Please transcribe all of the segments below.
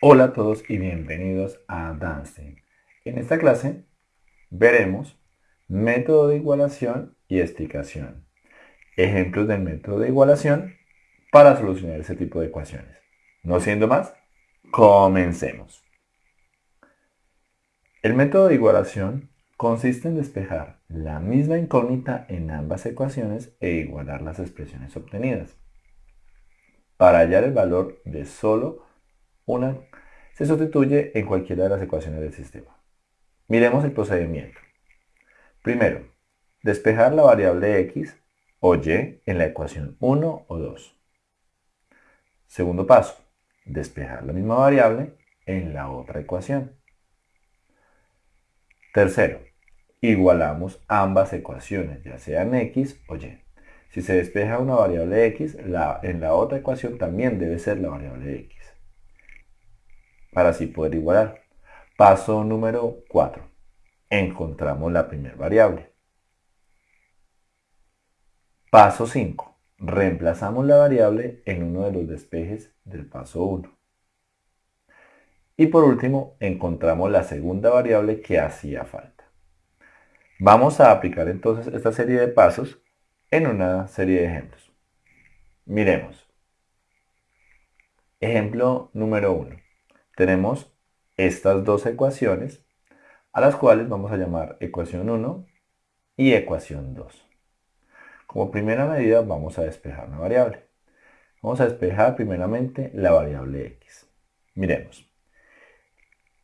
Hola a todos y bienvenidos a Danstein. En esta clase veremos método de igualación y explicación. Ejemplos del método de igualación para solucionar ese tipo de ecuaciones. No siendo más, comencemos. El método de igualación consiste en despejar la misma incógnita en ambas ecuaciones e igualar las expresiones obtenidas. Para hallar el valor de solo una se sustituye en cualquiera de las ecuaciones del sistema. Miremos el procedimiento. Primero, despejar la variable x o y en la ecuación 1 o 2. Segundo paso, despejar la misma variable en la otra ecuación. Tercero, igualamos ambas ecuaciones, ya sean x o y. Si se despeja una variable x, en la otra ecuación también debe ser la variable x para así poder igualar. Paso número 4. Encontramos la primera variable. Paso 5. Reemplazamos la variable en uno de los despejes del paso 1. Y por último, encontramos la segunda variable que hacía falta. Vamos a aplicar entonces esta serie de pasos en una serie de ejemplos. Miremos. Ejemplo número 1 tenemos estas dos ecuaciones a las cuales vamos a llamar ecuación 1 y ecuación 2. Como primera medida vamos a despejar una variable. Vamos a despejar primeramente la variable x. Miremos.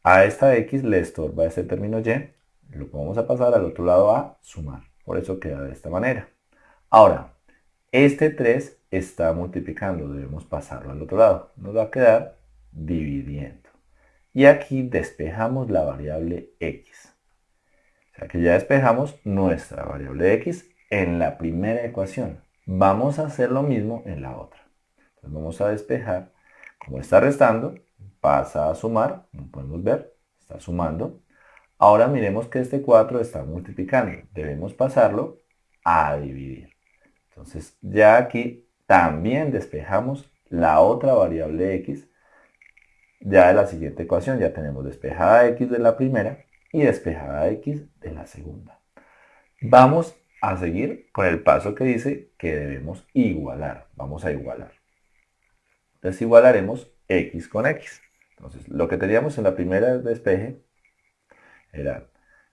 A esta x le estorba este término y, lo vamos a pasar al otro lado a sumar. Por eso queda de esta manera. Ahora, este 3 está multiplicando, debemos pasarlo al otro lado. Nos va a quedar dividiendo. Y aquí despejamos la variable x. O sea que ya despejamos nuestra variable x en la primera ecuación. Vamos a hacer lo mismo en la otra. Entonces vamos a despejar. Como está restando, pasa a sumar. Como podemos ver, está sumando. Ahora miremos que este 4 está multiplicando. Debemos pasarlo a dividir. Entonces ya aquí también despejamos la otra variable x ya de la siguiente ecuación ya tenemos despejada x de la primera y despejada x de la segunda. Vamos a seguir con el paso que dice que debemos igualar. Vamos a igualar. Entonces igualaremos x con x. Entonces lo que teníamos en la primera despeje era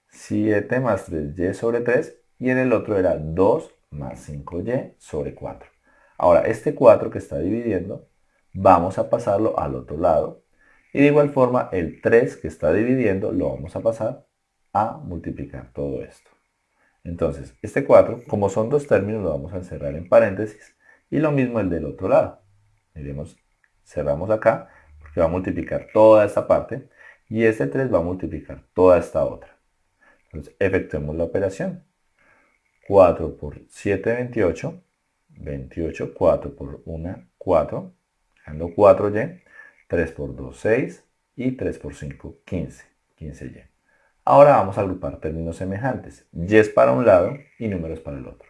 7 más 3y sobre 3 y en el otro era 2 más 5y sobre 4. Ahora este 4 que está dividiendo vamos a pasarlo al otro lado y de igual forma, el 3 que está dividiendo lo vamos a pasar a multiplicar todo esto. Entonces, este 4, como son dos términos, lo vamos a encerrar en paréntesis. Y lo mismo el del otro lado. Miremos, cerramos acá, porque va a multiplicar toda esta parte. Y este 3 va a multiplicar toda esta otra. Entonces, efectuemos la operación. 4 por 7, 28. 28, 4 por 1, 4. Dejando 4y. 3 por 2, 6 y 3 por 5, 15. 15y. Ahora vamos a agrupar términos semejantes. y es para un lado y números para el otro.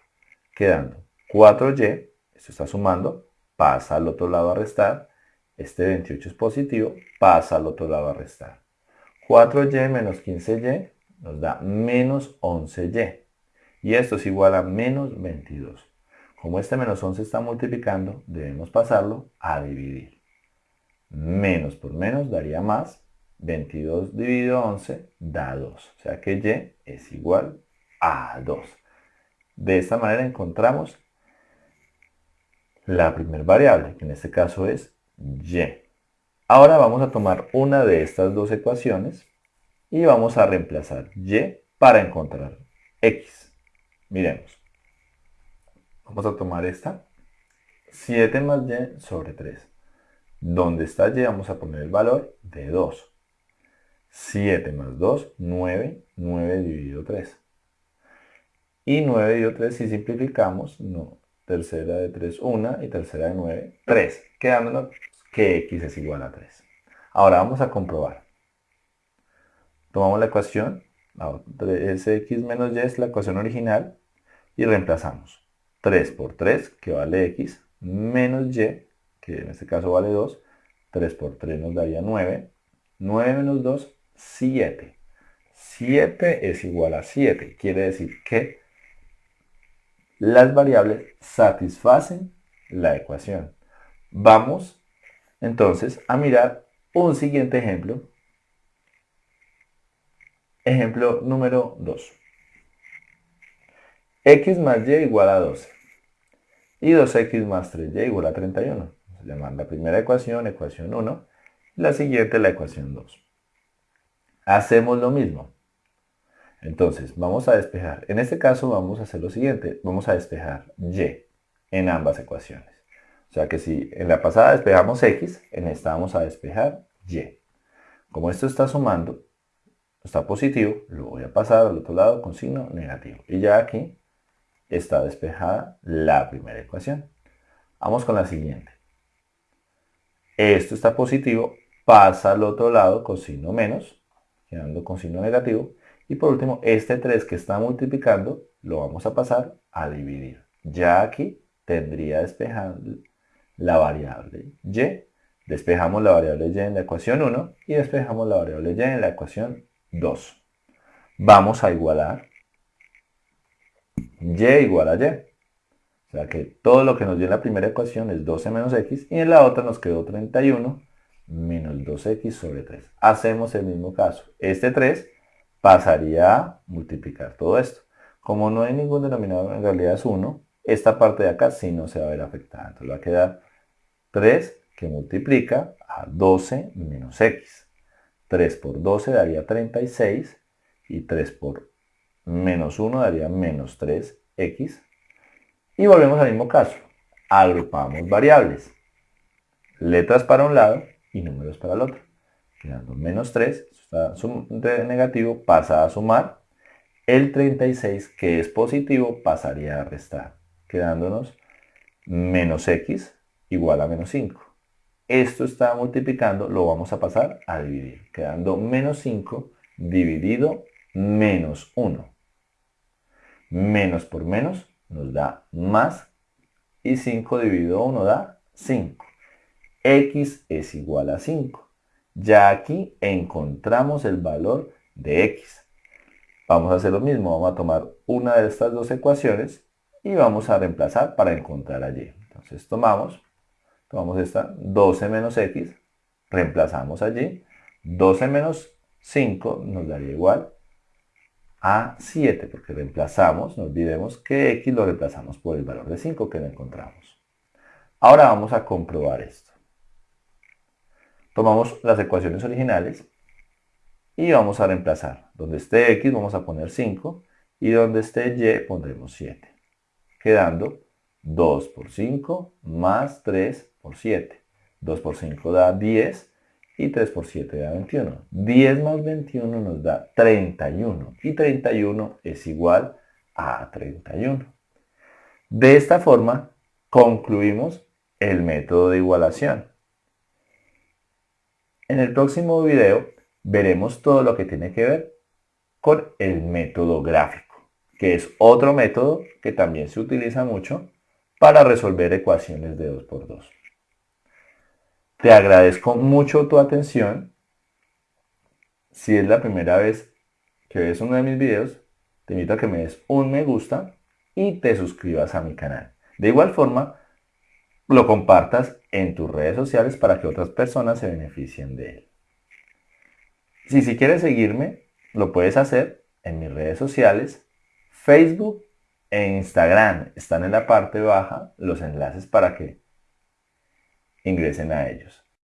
Quedando 4y, esto está sumando, pasa al otro lado a restar. Este 28 es positivo, pasa al otro lado a restar. 4y menos 15y nos da menos 11y. Y esto es igual a menos 22. Como este menos 11 está multiplicando, debemos pasarlo a dividir menos por menos daría más. 22 dividido 11 da 2. O sea que y es igual a 2. De esta manera encontramos la primera variable, que en este caso es y. Ahora vamos a tomar una de estas dos ecuaciones y vamos a reemplazar y para encontrar x. Miremos. Vamos a tomar esta. 7 más y sobre 3. Donde está y vamos a poner el valor de 2. 7 más 2, 9. 9 dividido 3. Y 9 dividido 3, si simplificamos, no. Tercera de 3, 1. Y tercera de 9, 3. Quedándonos que x es igual a 3. Ahora vamos a comprobar. Tomamos la ecuación. Sx menos y es la ecuación original. Y reemplazamos. 3 por 3, que vale x, menos y, que en este caso vale 2, 3 por 3 nos daría 9. 9 menos 2, 7. 7 es igual a 7. Quiere decir que las variables satisfacen la ecuación. Vamos entonces a mirar un siguiente ejemplo. Ejemplo número 2. x más y igual a 12. Y 2x más 3y igual a 31. Llamar la primera ecuación, ecuación 1. La siguiente, la ecuación 2. Hacemos lo mismo. Entonces, vamos a despejar. En este caso vamos a hacer lo siguiente. Vamos a despejar y en ambas ecuaciones. O sea que si en la pasada despejamos x, en esta vamos a despejar y. Como esto está sumando, está positivo, lo voy a pasar al otro lado con signo negativo. Y ya aquí está despejada la primera ecuación. Vamos con la siguiente. Esto está positivo, pasa al otro lado con signo menos, quedando con signo negativo. Y por último, este 3 que está multiplicando, lo vamos a pasar a dividir. Ya aquí tendría despejado la variable y. Despejamos la variable y en la ecuación 1 y despejamos la variable y en la ecuación 2. Vamos a igualar y igual a y. O sea que todo lo que nos dio en la primera ecuación es 12 menos x y en la otra nos quedó 31 menos 2x sobre 3. Hacemos el mismo caso. Este 3 pasaría a multiplicar todo esto. Como no hay ningún denominador, en realidad es 1, esta parte de acá sí no se va a ver afectada. Entonces va a quedar 3 que multiplica a 12 menos x. 3 por 12 daría 36 y 3 por menos 1 daría menos 3x. Y volvemos al mismo caso. Agrupamos variables. Letras para un lado y números para el otro. Quedando menos 3, está negativo, pasa a sumar. El 36, que es positivo, pasaría a restar. Quedándonos menos x igual a menos 5. Esto está multiplicando, lo vamos a pasar a dividir. Quedando menos 5 dividido menos 1. Menos por menos nos da más y 5 dividido 1 da 5. x es igual a 5. Ya aquí encontramos el valor de x. Vamos a hacer lo mismo, vamos a tomar una de estas dos ecuaciones y vamos a reemplazar para encontrar allí. Entonces tomamos, tomamos esta 12 menos x, reemplazamos allí, 12 menos 5 nos daría igual a 7, porque reemplazamos, no olvidemos que x lo reemplazamos por el valor de 5 que no encontramos. Ahora vamos a comprobar esto. Tomamos las ecuaciones originales y vamos a reemplazar. Donde esté x vamos a poner 5 y donde esté y pondremos 7. Quedando 2 por 5 más 3 por 7. 2 por 5 da 10 y 3 por 7 da 21. 10 más 21 nos da 31 y 31 es igual a 31. De esta forma concluimos el método de igualación. En el próximo video veremos todo lo que tiene que ver con el método gráfico, que es otro método que también se utiliza mucho para resolver ecuaciones de 2 por 2. Te agradezco mucho tu atención. Si es la primera vez que ves uno de mis videos, te invito a que me des un me gusta y te suscribas a mi canal. De igual forma, lo compartas en tus redes sociales para que otras personas se beneficien de él. Si, si quieres seguirme, lo puedes hacer en mis redes sociales, Facebook e Instagram. Están en la parte baja los enlaces para que ingresen a ellos.